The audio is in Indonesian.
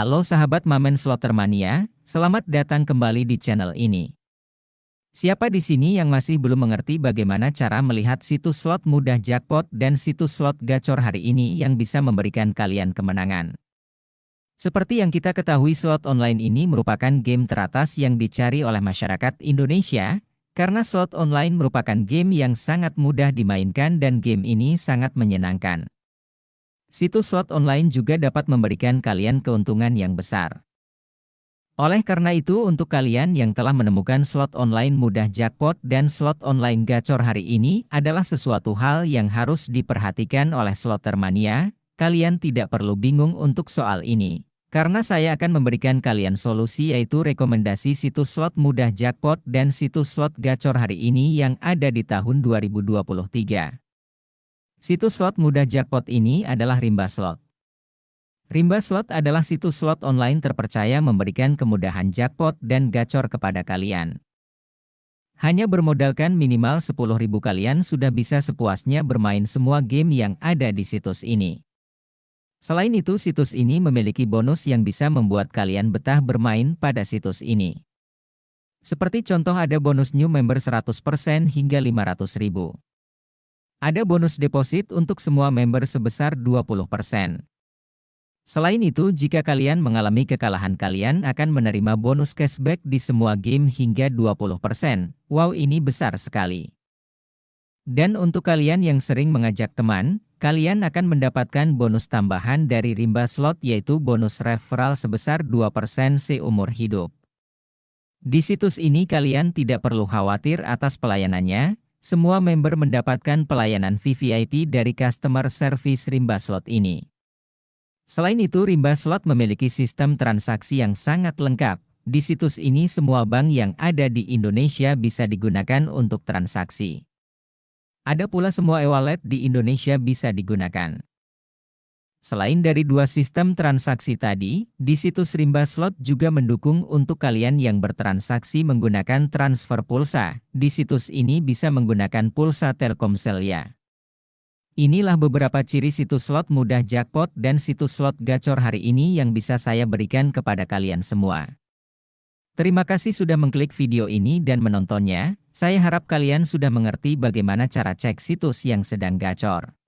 Halo sahabat Mamen Slotermania, selamat datang kembali di channel ini. Siapa di sini yang masih belum mengerti bagaimana cara melihat situs slot mudah jackpot dan situs slot gacor hari ini yang bisa memberikan kalian kemenangan? Seperti yang kita ketahui slot online ini merupakan game teratas yang dicari oleh masyarakat Indonesia, karena slot online merupakan game yang sangat mudah dimainkan dan game ini sangat menyenangkan. Situs slot online juga dapat memberikan kalian keuntungan yang besar. Oleh karena itu untuk kalian yang telah menemukan slot online mudah jackpot dan slot online gacor hari ini adalah sesuatu hal yang harus diperhatikan oleh slotermania, kalian tidak perlu bingung untuk soal ini. Karena saya akan memberikan kalian solusi yaitu rekomendasi situs slot mudah jackpot dan situs slot gacor hari ini yang ada di tahun 2023. Situs slot mudah jackpot ini adalah Rimba Slot. Rimba Slot adalah situs slot online terpercaya memberikan kemudahan jackpot dan gacor kepada kalian. Hanya bermodalkan minimal 10.000 kalian sudah bisa sepuasnya bermain semua game yang ada di situs ini. Selain itu situs ini memiliki bonus yang bisa membuat kalian betah bermain pada situs ini. Seperti contoh ada bonus new member 100% hingga 500 ribu. Ada bonus deposit untuk semua member sebesar 20%. Selain itu, jika kalian mengalami kekalahan kalian akan menerima bonus cashback di semua game hingga 20%. Wow ini besar sekali. Dan untuk kalian yang sering mengajak teman, kalian akan mendapatkan bonus tambahan dari rimba slot yaitu bonus referral sebesar 2% seumur hidup. Di situs ini kalian tidak perlu khawatir atas pelayanannya, semua member mendapatkan pelayanan VVIP dari customer service rimba slot ini. Selain itu rimba slot memiliki sistem transaksi yang sangat lengkap. Di situs ini semua bank yang ada di Indonesia bisa digunakan untuk transaksi. Ada pula semua e-wallet di Indonesia bisa digunakan. Selain dari dua sistem transaksi tadi, di situs Rimba Slot juga mendukung untuk kalian yang bertransaksi menggunakan transfer pulsa. Di situs ini bisa menggunakan pulsa Telkomsel ya. Inilah beberapa ciri situs slot mudah jackpot dan situs slot gacor hari ini yang bisa saya berikan kepada kalian semua. Terima kasih sudah mengklik video ini dan menontonnya. Saya harap kalian sudah mengerti bagaimana cara cek situs yang sedang gacor.